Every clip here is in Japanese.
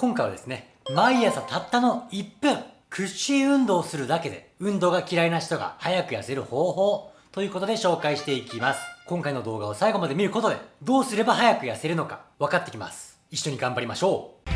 今回はですね、毎朝たったの1分、屈伸運動をするだけで、運動が嫌いな人が早く痩せる方法ということで紹介していきます。今回の動画を最後まで見ることで、どうすれば早く痩せるのか分かってきます。一緒に頑張りましょう。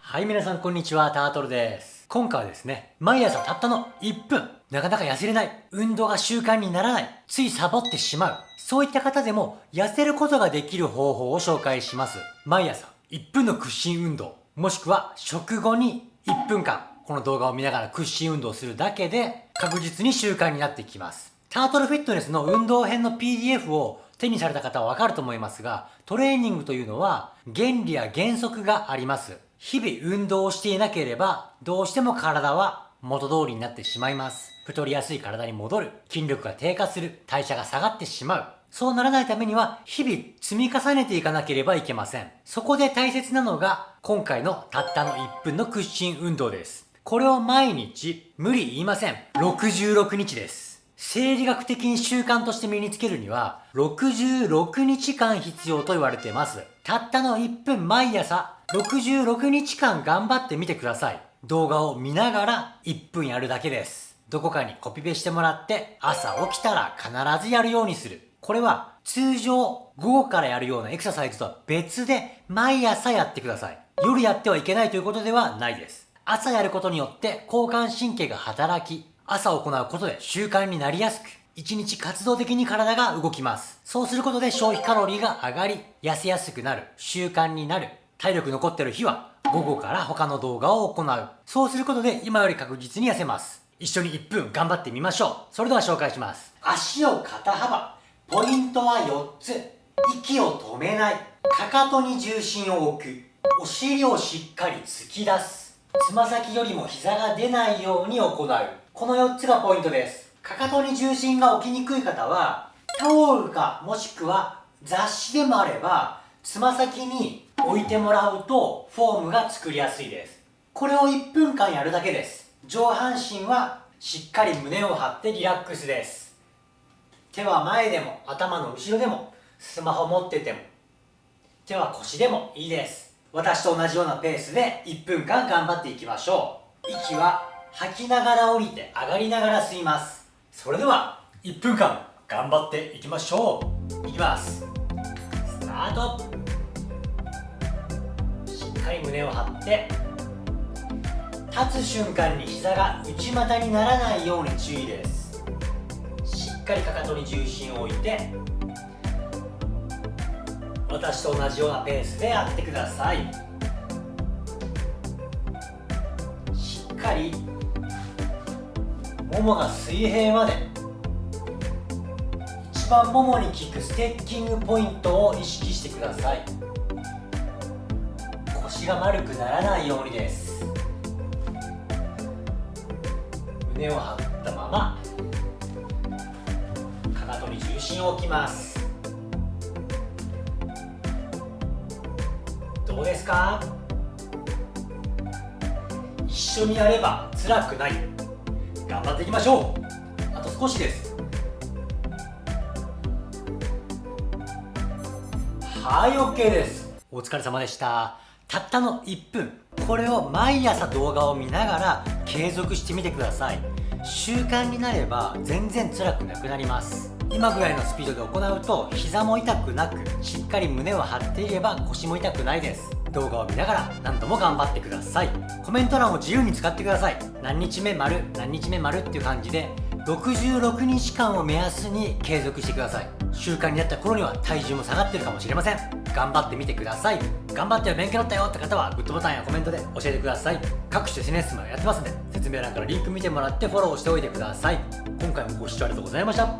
はい、皆さんこんにちは、タートルです。今回はですね、毎朝たったの1分、なかなか痩せれない、運動が習慣にならない、ついサボってしまう、そういった方でも痩せることができる方法を紹介します。毎朝1分の屈伸運動、もしくは食後に1分間、この動画を見ながら屈伸運動するだけで確実に習慣になってきます。タートルフィットネスの運動編の PDF を手にされた方はわかると思いますが、トレーニングというのは原理や原則があります。日々運動をしていなければ、どうしても体は元通りになってしまいます。太りやすい体に戻る。筋力が低下する。代謝が下がってしまう。そうならないためには、日々積み重ねていかなければいけません。そこで大切なのが、今回のたったの1分の屈伸運動です。これを毎日、無理言いません。66日です。生理学的に習慣として身につけるには、66日間必要と言われています。たったの1分毎朝66日間頑張ってみてください。動画を見ながら1分やるだけです。どこかにコピペしてもらって朝起きたら必ずやるようにする。これは通常午後からやるようなエクササイズとは別で毎朝やってください。夜やってはいけないということではないです。朝やることによって交感神経が働き、朝行うことで習慣になりやすく、一日活動的に体が動きます。そうすることで消費カロリーが上がり、痩せやすくなる、習慣になる、体力残ってる日は午後から他の動画を行う。そうすることで今より確実に痩せます。一緒に1分頑張ってみましょう。それでは紹介します。足を肩幅。ポイントは4つ。息を止めない。かかとに重心を置く。お尻をしっかり突き出す。つま先よりも膝が出ないように行う。この4つがポイントです。かかとに重心が置きにくい方は、タオルかもしくは雑誌でもあれば、つま先に置いてもらうとフォームが作りやすいです。これを1分間やるだけです。上半身はしっかり胸を張ってリラックスです。手は前でも頭の後ろでもスマホ持ってても手は腰でもいいです。私と同じようなペースで1分間頑張っていきましょう。息は吐きながら降りて上がりながら吸います。それでは1分間頑張っていきましょう。いきます。スタート。かり胸を張って立つ瞬間に膝が内股にならないように注意です。しっかりかかとに重心を置いて私と同じようなペースでやってください。しっかりももが水平まで一番ももに効くステッキングポイントを意識してください。が丸くならないようにです。胸を張ったままかかとに重心を置きます。どうですか？一緒にやれば辛くない。頑張っていきましょう。あと少しです。はい OK です。お疲れ様でした。たったの1分。これを毎朝動画を見ながら継続してみてください。習慣になれば全然辛くなくなります。今ぐらいのスピードで行うと膝も痛くなくしっかり胸を張っていれば腰も痛くないです。動画を見ながら何度も頑張ってください。コメント欄を自由に使ってください。何日目丸何日目丸っていう感じで66日間を目安に継続してください。習慣になった頃には体重も下がってるかもしれません。頑張ってみてください。頑張って勉強だったよって方はグッドボタンやコメントで教えてください。各種 SNS もやってますんで説明欄からリンク見てもらってフォローしておいてください。今回もご視聴ありがとうございました。